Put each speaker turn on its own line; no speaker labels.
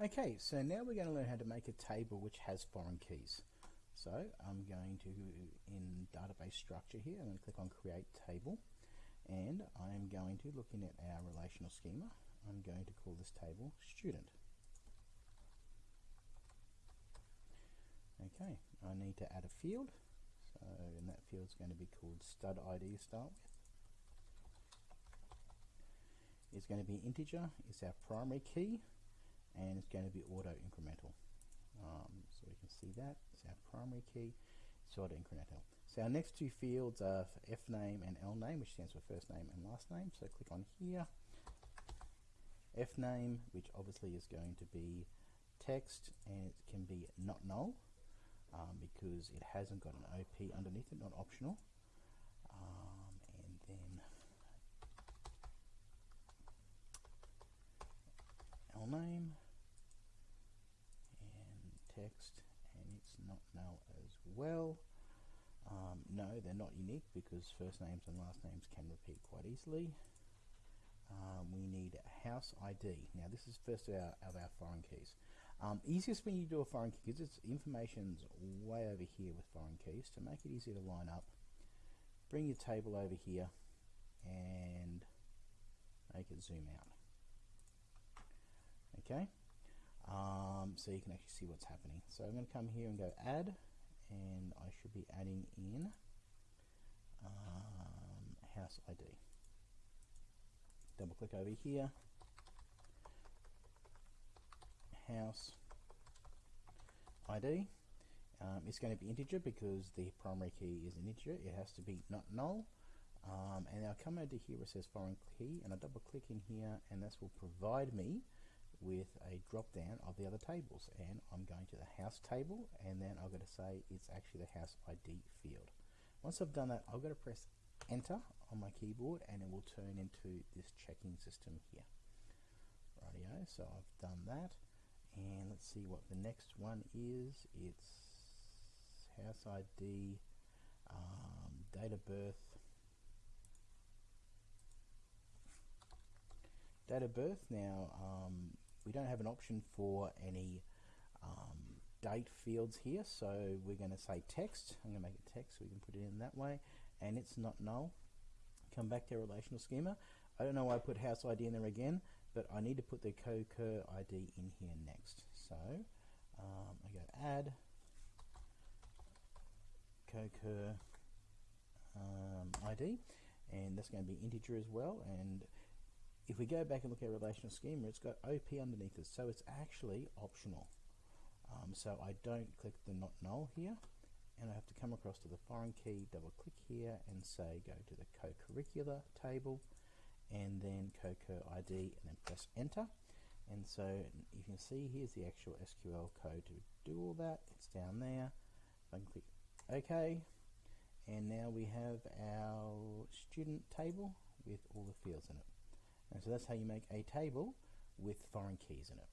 Okay, so now we're going to learn how to make a table which has foreign keys. So I'm going to, in database structure here, I'm going to click on create table and I'm going to, looking at our relational schema, I'm going to call this table student. Okay, I need to add a field, so and that field is going to be called stud ID to start with. It's going to be integer, it's our primary key, and it's going to be auto incremental. Um, so we can see that it's our primary key, it's auto incremental. So our next two fields are F name and L name, which stands for first name and last name. So click on here. F name, which obviously is going to be text, and it can be not null um, because it hasn't got an OP underneath it, not optional. Um, and then L name text and it's not null as well. Um, no, they're not unique because first names and last names can repeat quite easily. Um, we need a house ID. Now this is first of our, of our foreign keys. Um, easiest when you do a foreign key because it's information's way over here with foreign keys to make it easier to line up. Bring your table over here and make it zoom out. Okay, um, so you can actually see what's happening. So I'm going to come here and go add and I should be adding in um, house ID. Double click over here, house ID. Um, it's going to be integer because the primary key is an integer. It has to be not null. Um, and I'll come over here where it says foreign key and I double click in here and this will provide me with a drop down of the other tables and I'm going to the house table and then I'm going to say it's actually the house ID field. Once I've done that I've got to press enter on my keyboard and it will turn into this checking system here. Rightio, so I've done that and let's see what the next one is. It's house ID, um, date of birth, date of birth now um, we don't have an option for any um, date fields here so we're going to say text. I'm going to make it text so we can put it in that way and it's not null. Come back to our relational schema. I don't know why I put house ID in there again but I need to put the CoCur ID in here next. So um, I go add CoCur um, ID and that's going to be integer as well and if we go back and look at relational schema, it's got OP underneath it, so it's actually optional. Um, so I don't click the not null here, and I have to come across to the foreign key, double click here, and say go to the co-curricular table, and then co-cur ID, and then press enter. And so you can see here's the actual SQL code to do all that. It's down there. I can click OK, and now we have our student table with all the fields in it. And so that's how you make a table with foreign keys in it.